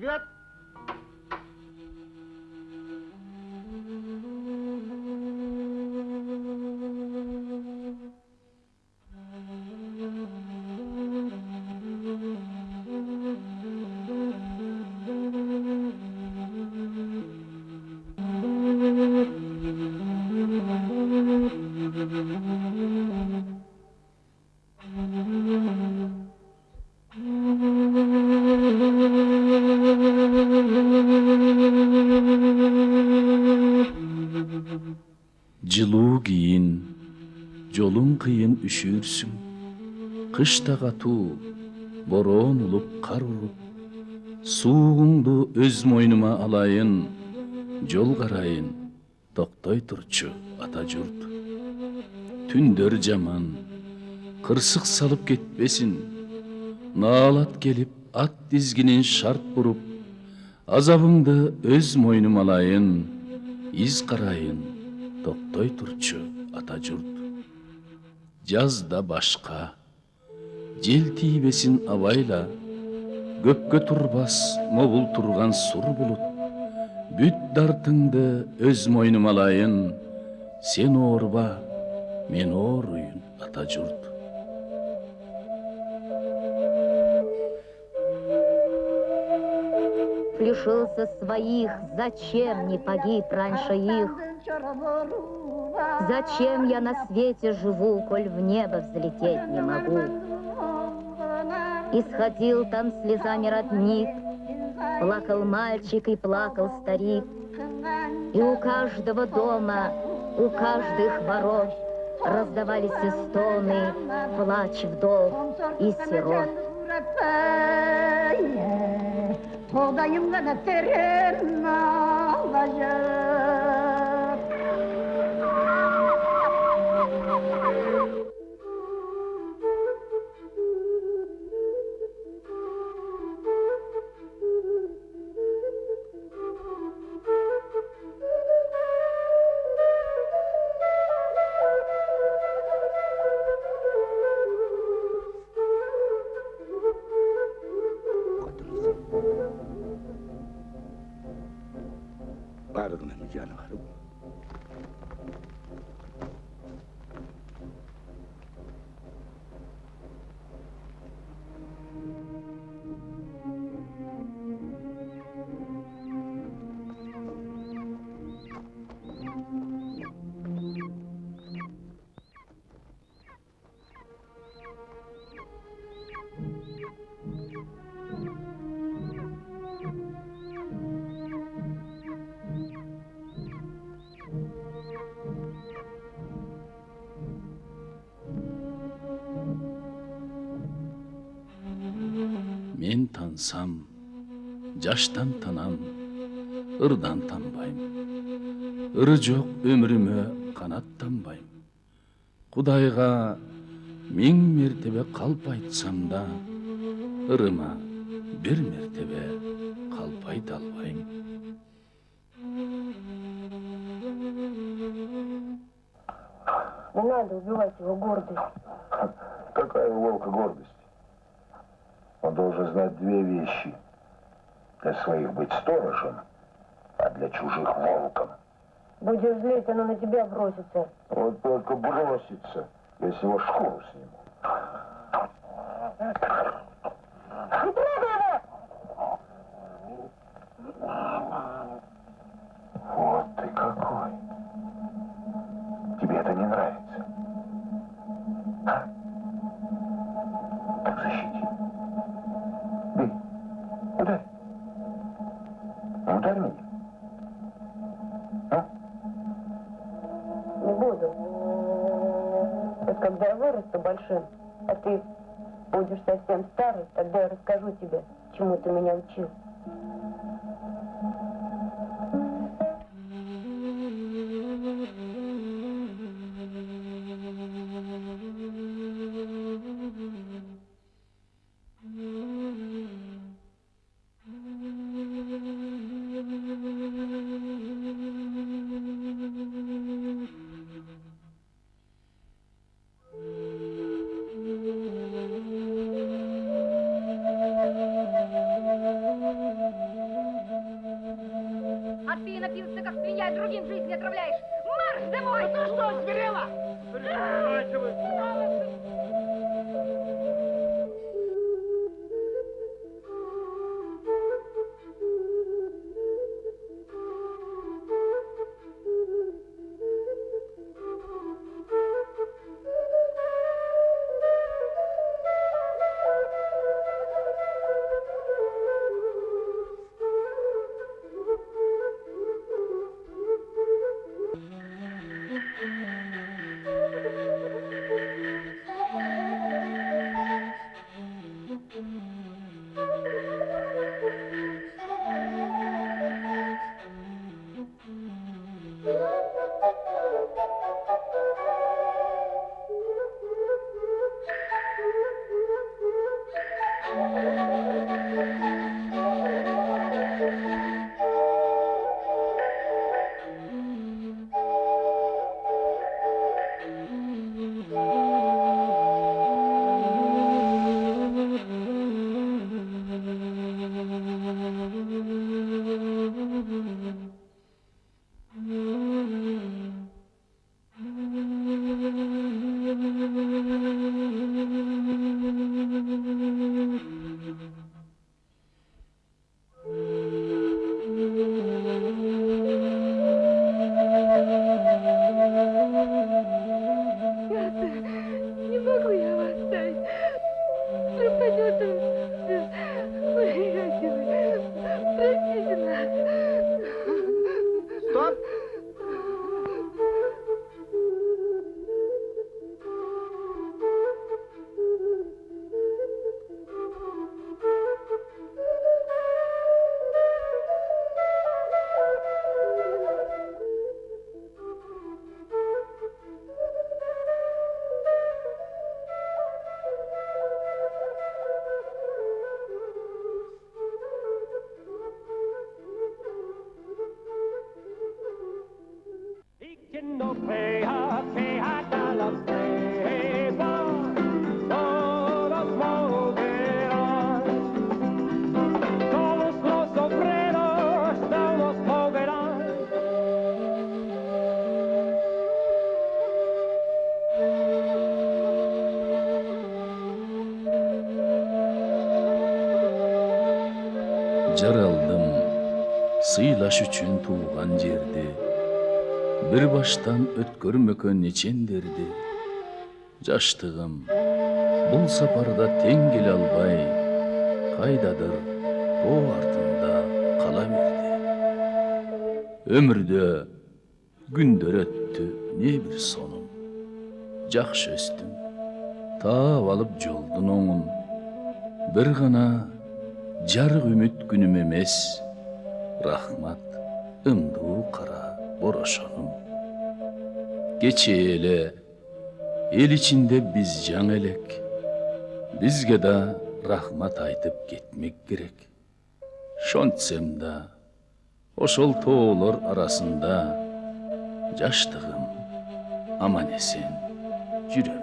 व्यक्त жылуу кийин жолуң кыйын үшүрсүң кышта катуу бороон улуп кар уруп суугуңду өз мойнума алайын жол карайын токтой турчу ата журт түндөр жаман кырсык салып кетпесин наалат келип ат дизгинин шарт буруп азабыңды өз мойнума алайын из карайын токтой турчу ата журт жазда башка жел тийбесин абайла көккө турбас мобул турган сур булут бүт дартыңды өз мойнума алайын сен оорба мен ооруйун ата журт лишился своих, зачем не погиб раньше их? Зачем я на свете живу, коль в небо взлететь не могу? Исходил там слезами родник, плакал мальчик и плакал старик. И у каждого дома, у каждых ворот раздавались и стоны, плач вдов и сирот. Buğdayım da terim alacak. جلال او мен тансам жаштан танам ырдан танбайм ыры жок өмүрүмө канаттанбайм кудайга миң мертебе калп айтсам да ырыма бир мертебе калп айта албайм Не надо убивать его гордость. Какая у волка гордость? Он должен знать две вещи. Для своих быть сторожем, а для чужих волком. Будешь злить, оно на тебя бросится. Вот только бросится, если его шкуру сниму. Меня. А? Не буду. Вот когда я вырасту большим, а ты будешь совсем старый, тогда я расскажу тебе, чему ты меня учил. Жаралдым сыйлаш үчүн тууган жерди бир баштан өткөрмөккө нечендерди жаштыгым бул сапарда тең келе албай кайдадыр тоо артында кала берди өмүрдө күндөр өттү не бир сонун жакшы өстүм таап алып жолдун оңун бир гана жарык үмүт күнүм эмес рахмат ымдуу кара кечээ эле эл ичинде биз жаңы элек бизге да рахмат айтып кетмек керек шонтсем да ошол тоолор арасында жаштыгым аман эсен жүрө берет